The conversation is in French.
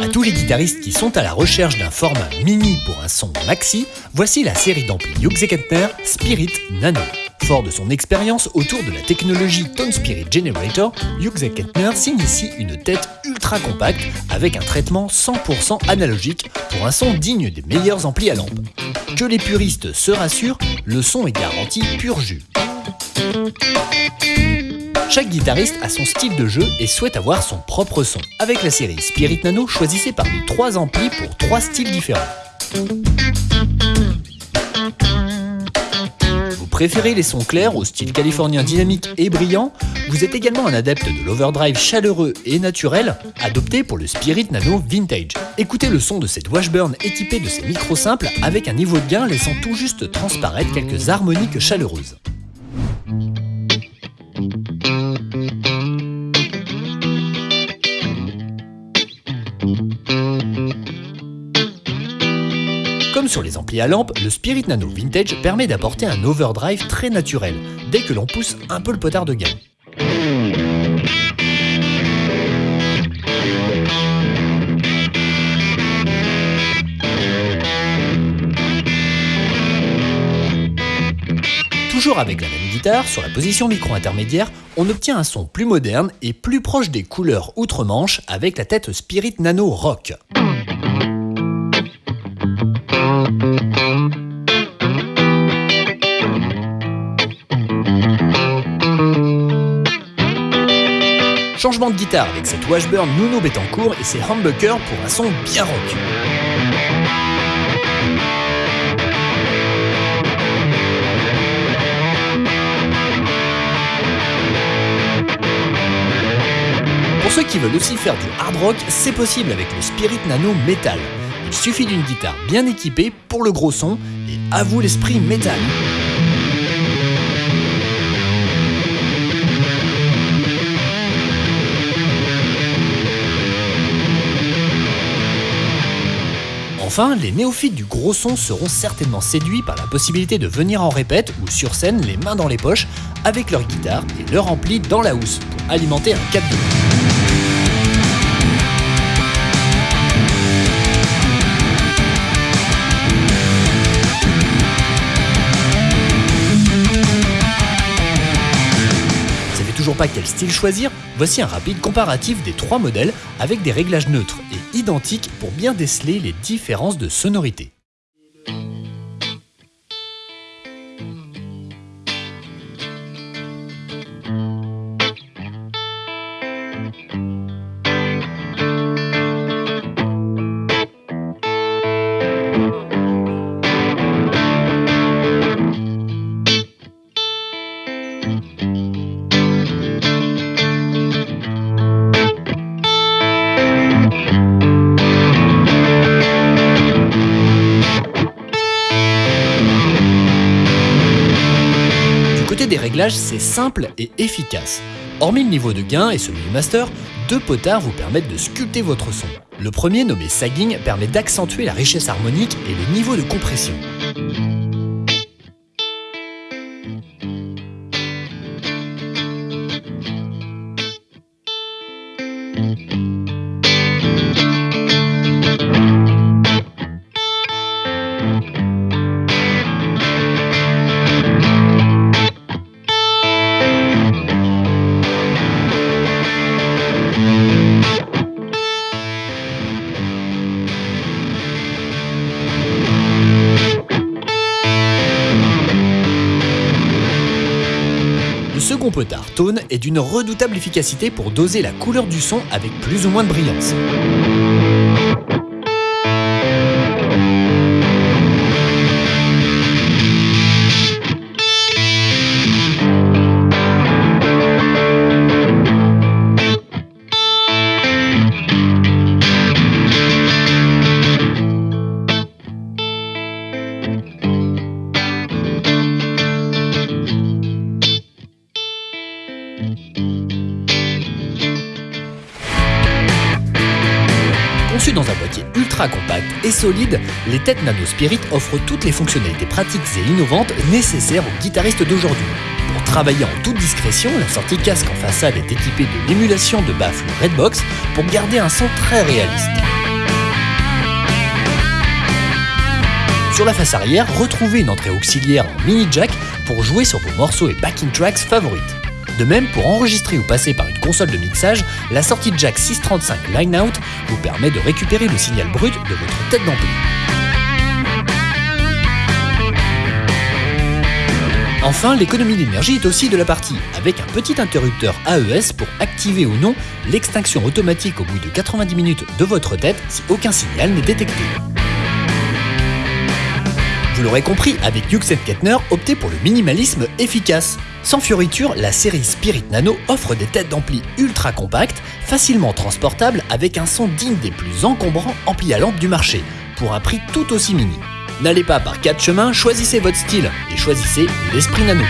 À tous les guitaristes qui sont à la recherche d'un format mini pour un son maxi, voici la série d'amplis Hughes Kentner Spirit Nano. Fort de son expérience autour de la technologie Tone Spirit Generator, Hughes Kentner signe ici une tête ultra compacte avec un traitement 100% analogique pour un son digne des meilleurs amplis à lampe. Que les puristes se rassurent, le son est garanti pur jus. Chaque guitariste a son style de jeu et souhaite avoir son propre son. Avec la série Spirit Nano, choisissez parmi trois amplis pour trois styles différents. Vous préférez les sons clairs au style californien dynamique et brillant? Vous êtes également un adepte de l'overdrive chaleureux et naturel Adopté pour le Spirit Nano Vintage. Écoutez le son de cette Washburn équipée de ses micros simples avec un niveau de gain laissant tout juste transparaître quelques harmoniques chaleureuses. Comme sur les amplis à lampe, le Spirit Nano Vintage permet d'apporter un overdrive très naturel, dès que l'on pousse un peu le potard de gain. Toujours avec la même guitare, sur la position micro intermédiaire, on obtient un son plus moderne et plus proche des couleurs outre-manche avec la tête Spirit Nano Rock. Changement de guitare avec cette Washburn Nuno Betancourt et ses humbuckers pour un son bien rock. Pour ceux qui veulent aussi faire du hard rock, c'est possible avec le Spirit Nano Metal. Il suffit d'une guitare bien équipée pour le gros son et à vous l'esprit métal. Enfin, les néophytes du gros son seront certainement séduits par la possibilité de venir en répète ou sur scène les mains dans les poches avec leur guitare et leur ampli dans la housse pour alimenter un 4 toujours pas quel style choisir, voici un rapide comparatif des trois modèles avec des réglages neutres et identiques pour bien déceler les différences de sonorité. C'est simple et efficace. Hormis le niveau de gain et celui du master, deux potards vous permettent de sculpter votre son. Le premier, nommé sagging, permet d'accentuer la richesse harmonique et le niveau de compression. Potard Tone est d'une redoutable efficacité pour doser la couleur du son avec plus ou moins de brillance. Conçu dans un boîtier ultra compact et solide, les têtes Nano Spirit offrent toutes les fonctionnalités pratiques et innovantes nécessaires aux guitaristes d'aujourd'hui. Pour travailler en toute discrétion, la sortie casque en façade est équipée de l'émulation de baffle Redbox pour garder un son très réaliste. Sur la face arrière, retrouvez une entrée auxiliaire en mini jack pour jouer sur vos morceaux et backing tracks favorites. De même, pour enregistrer ou passer par une console de mixage, la sortie jack 635 Line Out vous permet de récupérer le signal brut de votre tête d'ampli. Enfin, l'économie d'énergie est aussi de la partie, avec un petit interrupteur AES pour activer ou non l'extinction automatique au bout de 90 minutes de votre tête si aucun signal n'est détecté. Vous l'aurez compris, avec Hughes Kettner, optez pour le minimalisme efficace. Sans fioriture, la série Spirit Nano offre des têtes d'ampli ultra compactes, facilement transportables avec un son digne des plus encombrants amplis à lampe du marché, pour un prix tout aussi mini. N'allez pas par quatre chemins, choisissez votre style et choisissez l'esprit nano.